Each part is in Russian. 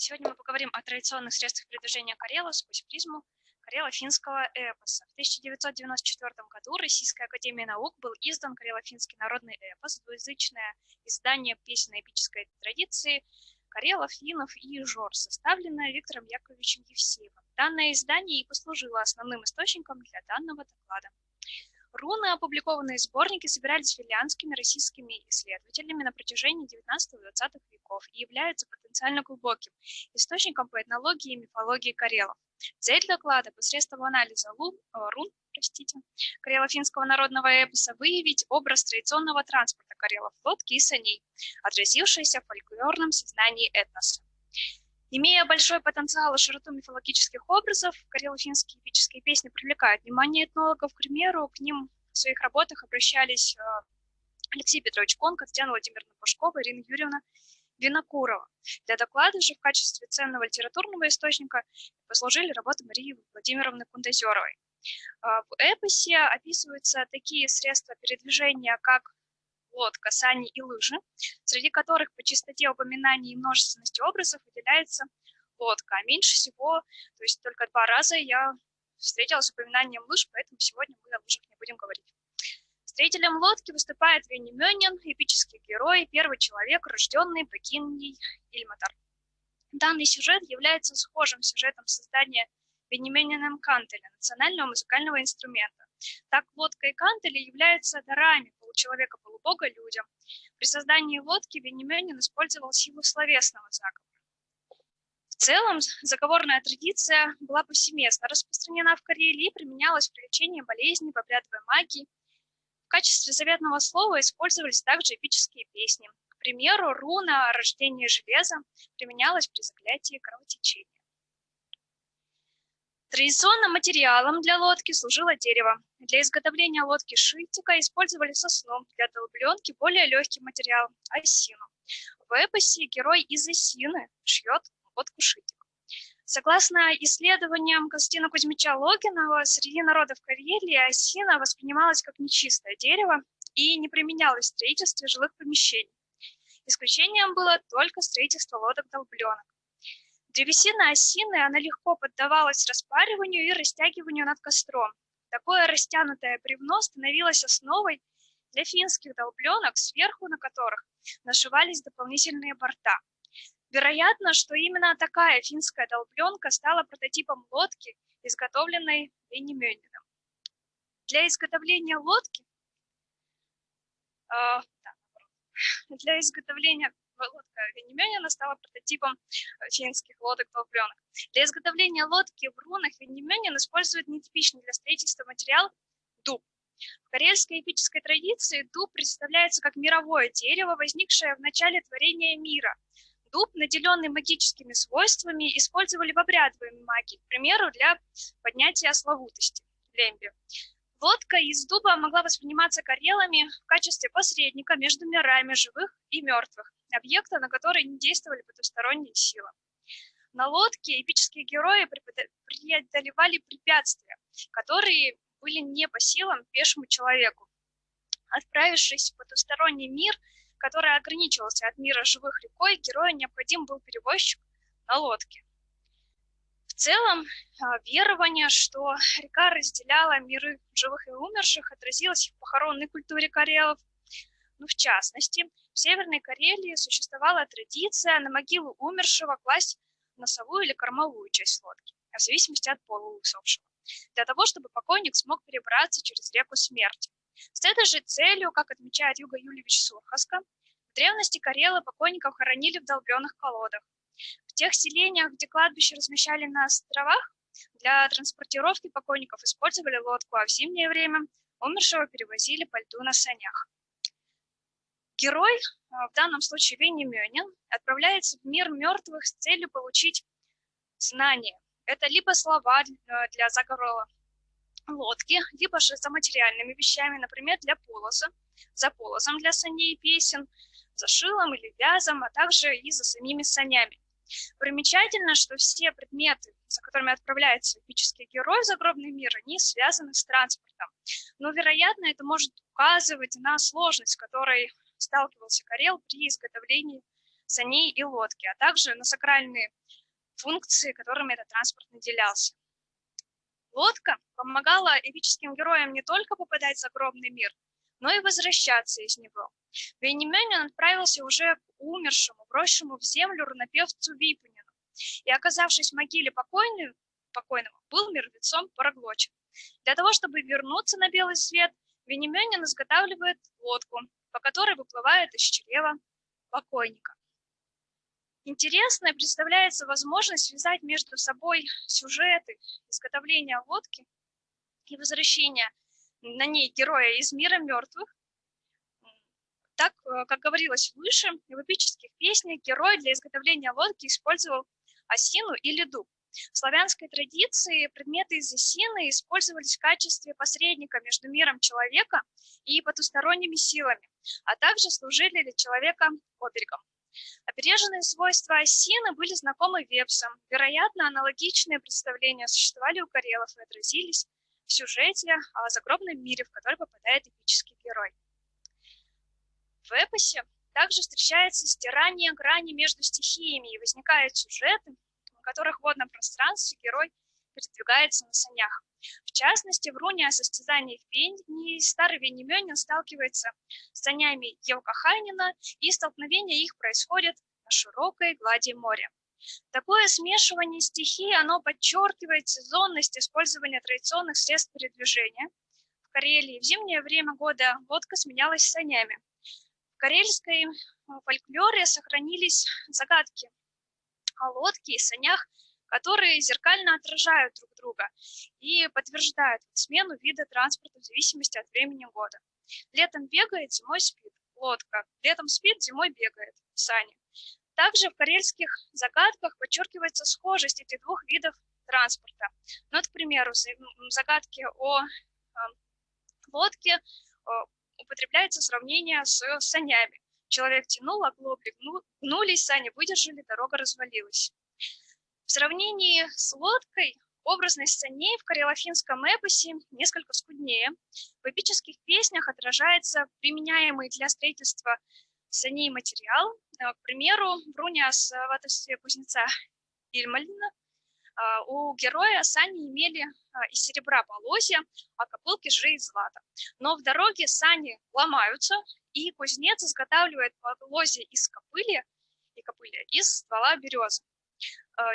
Сегодня мы поговорим о традиционных средствах передвижения Карела сквозь призму карело-финского эпоса. В 1994 году Российской Академией Наук был издан карело-финский народный эпос, двуязычное издание песенной эпической традиции Карелов, Финов и Жор, составленное Виктором Яковлевичем Евсеевым. Данное издание и послужило основным источником для данного доклада. Руны, опубликованные в сборнике, собирались финляндскими российскими исследователями на протяжении 19-20 веков и являются потенциально глубоким источником по этнологии и мифологии карелов. Цель доклада посредством анализа лун, э, рун простите, карело-финского народного эпоса выявить образ традиционного транспорта карелов, лодки и саней, отразившийся в фольклорном сознании этноса. Имея большой потенциал и широту мифологических образов, карело-финские эпические песни привлекают внимание этнологов. К примеру, к ним в своих работах обращались э, Алексей Петрович Конка, Татьяна Владимировна Пушкова, Ирина Юрьевна Винокурова. Для доклада же в качестве ценного литературного источника послужили работы Марии Владимировны Кундазеровой. А, в эпосе описываются такие средства передвижения, как лодка, сани и лыжи, среди которых по чистоте упоминаний и множественности образов выделяется лодка. А меньше всего, то есть только два раза я встретилась с упоминанием лыж, поэтому сегодня мы о лыжах не будем говорить. Строителем лодки выступает Венемёнин, эпический герой, первый человек, рожденный богиней Ильматар. Данный сюжет является схожим сюжетом создания Венемёниным кантеля, национального музыкального инструмента. Так лодка и кантели являются дарами получеловека-полубога людям. При создании лодки Венемёнин использовал силу словесного заговора. В целом, заговорная традиция была повсеместно распространена в Карелии и применялась при лечении болезней, в обрядовой магии. В качестве заветного слова использовались также эпические песни. К примеру, руна о рождении железа применялась при заклятии кровотечения. Традиционным материалом для лодки служило дерево. Для изготовления лодки шитика использовали сосну, для долбленки более легкий материал – осину. В эпосе герой из осины шьет лодку шитик. Согласно исследованиям Константина Кузьмича Логинова, среди народов Карелии осина воспринималась как нечистое дерево и не применялось в строительстве жилых помещений. Исключением было только строительство лодок-долбленок. Древесина осины, она легко поддавалась распариванию и растягиванию над костром. Такое растянутое бревно становилось основой для финских долбленок, сверху на которых нашивались дополнительные борта. Вероятно, что именно такая финская долбленка стала прототипом лодки, изготовленной Венемёниным. Для изготовления лодки, э, да, для изготовления лодка Венемёнина стала прототипом э, финских лодок-долбленок. Для изготовления лодки в рунах Венемёнин использует нетипичный для строительства материал дуб. В карельской эпической традиции дуб представляется как мировое дерево, возникшее в начале творения мира. Дуб, наделенный магическими свойствами, использовали в обрядовой магии, к примеру, для поднятия славутости, лемби. Лодка из дуба могла восприниматься карелами в качестве посредника между мирами живых и мертвых, объекта, на который не действовали потусторонние силы. На лодке эпические герои преодолевали препятствия, которые были не по силам пешему человеку. Отправившись в потусторонний мир, который ограничивался от мира живых рекой, герою необходим был перевозчик на лодке целом а, верование, что река разделяла миры живых и умерших, отразилось в похоронной культуре карелов. Ну, в частности, в Северной Карелии существовала традиция на могилу умершего класть носовую или кормовую часть лодки, в зависимости от пола усопшего, для того, чтобы покойник смог перебраться через реку смерти. С этой же целью, как отмечает Юга Юльевич Сурхаска, в древности Карелы покойников хоронили в долбленных колодах, в тех селениях, где кладбище размещали на островах, для транспортировки покойников использовали лодку, а в зимнее время умершего перевозили по льду на санях. Герой, а, в данном случае Венемёнин, отправляется в мир мертвых с целью получить знания. Это либо слова для заговора лодки, либо же за материальными вещами, например, для полоза, за полозом для саней песен, за шилом или вязом, а также и за самими санями. Примечательно, что все предметы, за которыми отправляется эпический герой в загробный мир, они связаны с транспортом. Но, вероятно, это может указывать на сложность, с которой сталкивался Карел при изготовлении саней и лодки, а также на сакральные функции, которыми этот транспорт наделялся. Лодка помогала эпическим героям не только попадать в загробный мир, но и возвращаться из него. Вейнеменин отправился уже умершему, брошенному в землю рунопевцу Випунину, и, оказавшись в могиле покойным, покойного, был мертвецом проглочен. Для того, чтобы вернуться на белый свет, Венеменин изготавливает лодку, по которой выплывает из чрева покойника. Интересной представляется возможность связать между собой сюжеты изготовления лодки и возвращения на ней героя из мира мертвых. Так, э, как говорилось выше, в эпических песнях герой для изготовления лодки использовал осину или дуб. В славянской традиции предметы из осины использовались в качестве посредника между миром человека и потусторонними силами, а также служили для человека оберегом. Опереженные свойства осины были знакомы вепсам. Вероятно, аналогичные представления существовали у карелов и отразились в сюжете о загробном мире, в который попадает эпический герой. В эпосе также встречается стирание грани между стихиями и возникают сюжеты, в которых в водном пространстве герой передвигается на санях. В частности, в руне о состязании в пении старый Венеменин сталкивается с санями Елкахайнина, и столкновение их происходит на широкой глади моря. Такое смешивание стихий, оно подчеркивает сезонность использования традиционных средств передвижения. В Карелии в зимнее время года лодка сменялась санями. Карельской э, фольклоре сохранились загадки о лодке и санях, которые зеркально отражают друг друга и подтверждают смену вида транспорта в зависимости от времени года. Летом бегает, зимой спит. Лодка. Летом спит, зимой бегает. Сани. Также в карельских загадках подчеркивается схожесть этих двух видов транспорта. Ну, вот, к примеру, в загадке о лодке э, употребляется сравнение с санями. Человек тянул, оглобли гнулись, сани выдержали, дорога развалилась. В сравнении с лодкой образность саней в карелофинском эпосе несколько скуднее. В эпических песнях отражается применяемый для строительства саней материал. Э, к примеру, в руне о сватовстве кузнеца Ильмалина э, у героя сани имели э, из серебра полозья, а копылки же из злата. Но в дороге сани ломаются, и кузнец изготавливает полозья из копыли и копыли из ствола березы.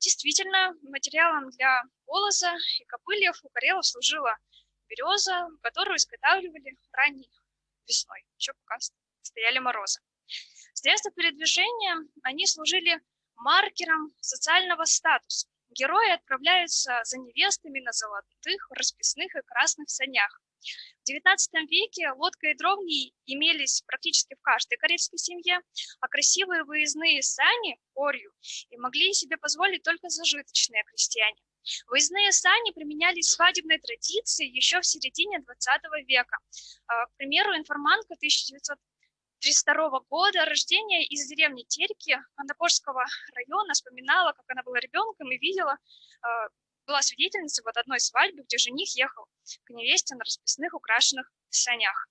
Действительно, материалом для полоза и копыльев у карелов служила береза, которую изготавливали ранней весной, еще пока стояли морозы. Средства передвижения, они служили маркером социального статуса. Герои отправляются за невестами на золотых, расписных и красных санях. В XIX веке лодка и дровни имелись практически в каждой карельской семье, а красивые выездные сани, орью, и могли себе позволить только зажиточные крестьяне. Выездные сани применялись в свадебной традиции еще в середине XX века. А, к примеру, информантка 1900 1932 года рождения из деревни Терки Андапорского района, вспоминала, как она была ребенком и видела, а, была свидетельницей вот одной свадьбы, где жених ехал к невесте на расписных украшенных санях.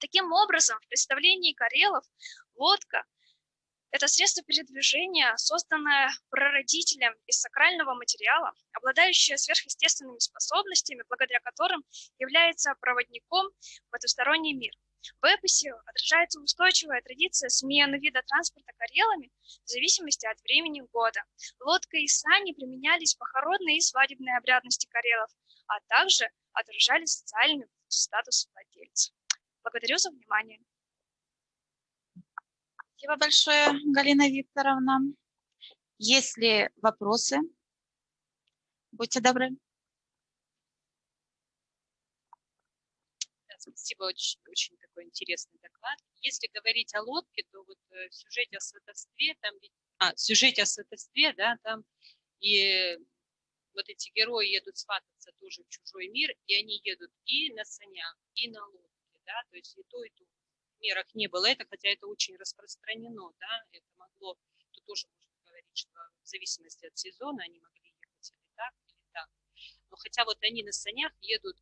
Таким образом, в представлении карелов лодка – это средство передвижения, созданное прародителем из сакрального материала, обладающее сверхъестественными способностями, благодаря которым является проводником в потусторонний мир – в эпосе отражается устойчивая традиция смены вида транспорта карелами в зависимости от времени года. Лодка и сани применялись в похоронной и свадебной обрядности карелов, а также отражали социальный статус владельца. Благодарю за внимание. Спасибо большое, Галина Викторовна. Есть ли вопросы? Будьте добры. Спасибо, очень, очень такой интересный доклад. Если говорить о лодке, то вот э, в сюжете о сватовстве, там а, в сюжете о сватовстве, да, там и вот эти герои едут свататься тоже в чужой мир, и они едут и на санях, и на лодке, да, то есть и то, и то в мирах не было это, хотя это очень распространено, да, это могло, тут тоже можно говорить, что в зависимости от сезона они могли ехать или так, или так. Но хотя вот они на санях едут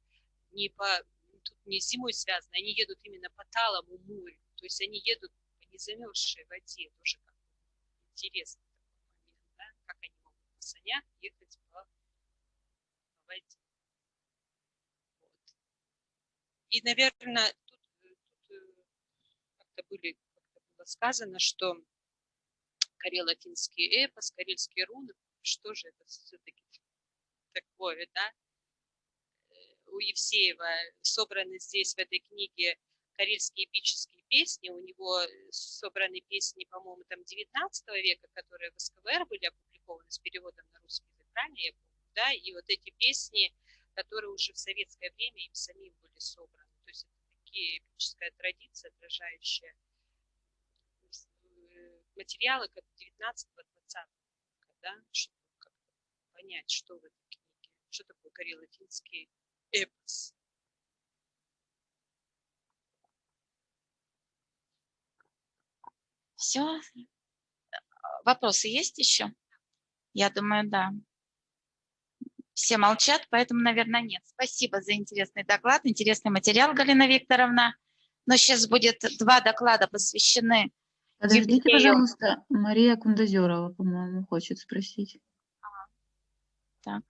не по тут не зимой связано, они едут именно по талому морю, то есть они едут по незамерзшей воде, тоже как да, как они могут на санях ехать по, воде. Вот. И, наверное, тут, тут э, как-то как было сказано, что карело-финский эпос, карельские руны, что же это все-таки такое, да? У Евсеева собраны здесь в этой книге карельские эпические песни, у него э, собраны песни, по-моему, там 19 века, которые в СКВР были опубликованы с переводом на русский язык, правильно я помню, да, и вот эти песни, которые уже в советское время им самим были собраны, то есть это такие эпическая традиция, отражающая э, материалы как 19-20 века, да, чтобы понять, что в этой книге, что такое карело-финский эпос. Все? Вопросы есть еще? Я думаю, да. Все молчат, поэтому, наверное, нет. Спасибо за интересный доклад, интересный материал, Галина Викторовна. Но сейчас будет два доклада посвящены Подождите, Евгению. пожалуйста, Мария Кундазерова, по-моему, хочет спросить. Так.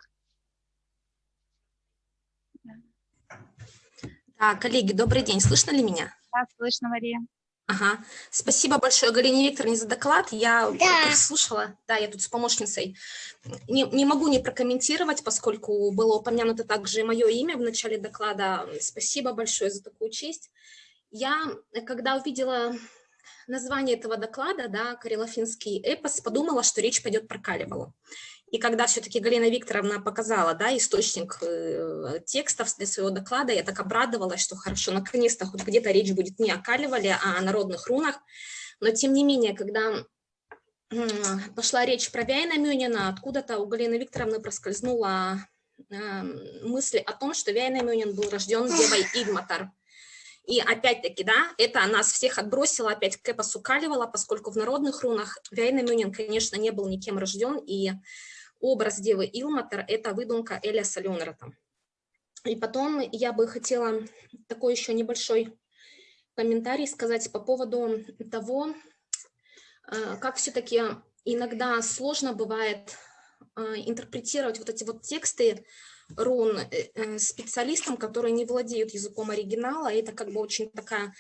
Да, коллеги, добрый день. Слышно ли меня? Да, слышно, Мария. Ага. Спасибо большое Галине Викторовне за доклад. Я слушала, да, я тут с помощницей. Не, не могу не прокомментировать, поскольку было упомянуто также и мое имя в начале доклада. Спасибо большое за такую честь. Я, когда увидела название этого доклада, да, «Карело-финский эпос», подумала, что речь пойдет про Калевалу. И когда все-таки Галина Викторовна показала да, источник э, текстов для своего доклада, я так обрадовалась, что хорошо, наконец-то хоть где-то речь будет не о Калевале, а о народных рунах. Но тем не менее, когда пошла речь про Вяйнамюнина, откуда-то у Галины Викторовны проскользнула э, мысль о том, что Вяйнамюнин был рожден девой Игматар. И опять-таки, да, это нас всех отбросило опять к эпосу Калевала, поскольку в народных рунах Вяйнамюнин, конечно, не был никем рожден, и образ девы Илматер – это выдумка Эля Ленрата. И потом я бы хотела такой еще небольшой комментарий сказать по поводу того, э, как все-таки иногда сложно бывает э, интерпретировать вот эти вот тексты рун э, специалистам, которые не владеют языком оригинала. Это как бы очень такая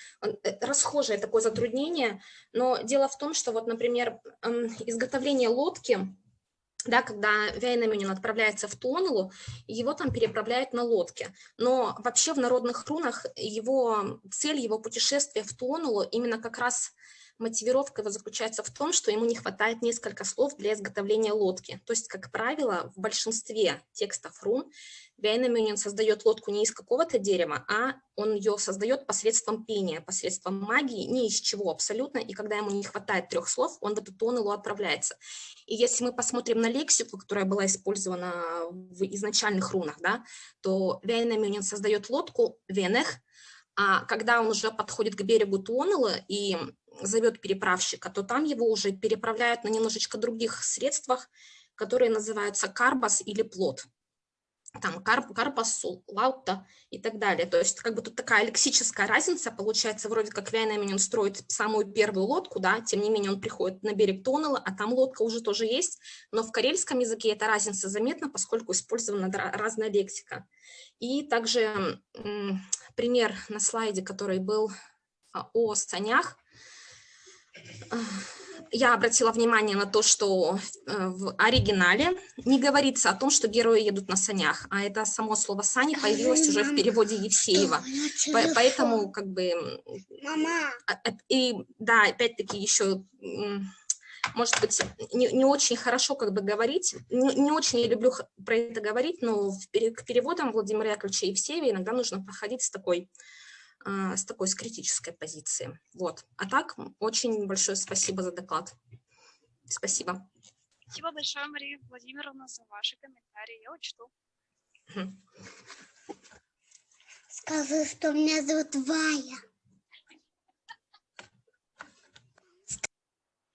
расхожее такое затруднение. Но дело в том, что вот, например, изготовление лодки – да, когда Вейнамюнин отправляется в Туонулу, его там переправляют на лодке. Но вообще в народных рунах его цель, его путешествия в Туонулу именно как раз мотивировка его заключается в том, что ему не хватает несколько слов для изготовления лодки. То есть, как правило, в большинстве текстов рун Вейнамюнин создает лодку не из какого-то дерева, а он ее создает посредством пения, посредством магии, ни из чего абсолютно. И когда ему не хватает трех слов, он в эту тоннелу отправляется. И если мы посмотрим на лексику, которая была использована в изначальных рунах, да, то Вейнамюнин создает лодку Венех, а когда он уже подходит к берегу Туонела и зовет переправщика, то там его уже переправляют на немножечко других средствах, которые называются карбас или плод. Там карп, карпас, лаутта и так далее. То есть как бы тут такая лексическая разница, получается, вроде как Вейнаменен строит самую первую лодку, да, тем не менее он приходит на берег Тоннела, а там лодка уже тоже есть, но в карельском языке эта разница заметна, поскольку использована разная лексика. И также пример на слайде, который был а, о санях, я обратила внимание на то, что э, в оригинале не говорится о том, что герои едут на санях, а это само слово «сани» появилось уже в переводе Евсеева. Поэтому как бы... Мама. А, а, и да, опять-таки еще может быть, не, не очень хорошо как бы говорить, не, не очень я люблю про это говорить, но в, к переводам Владимира Яковлевича Евсеева иногда нужно проходить с такой а, с такой, с критической позиции. Вот. А так, очень большое спасибо за доклад. Спасибо. Спасибо большое, Мария Владимировна, за ваши комментарии. Я учту. Скажи, что меня зовут Вая.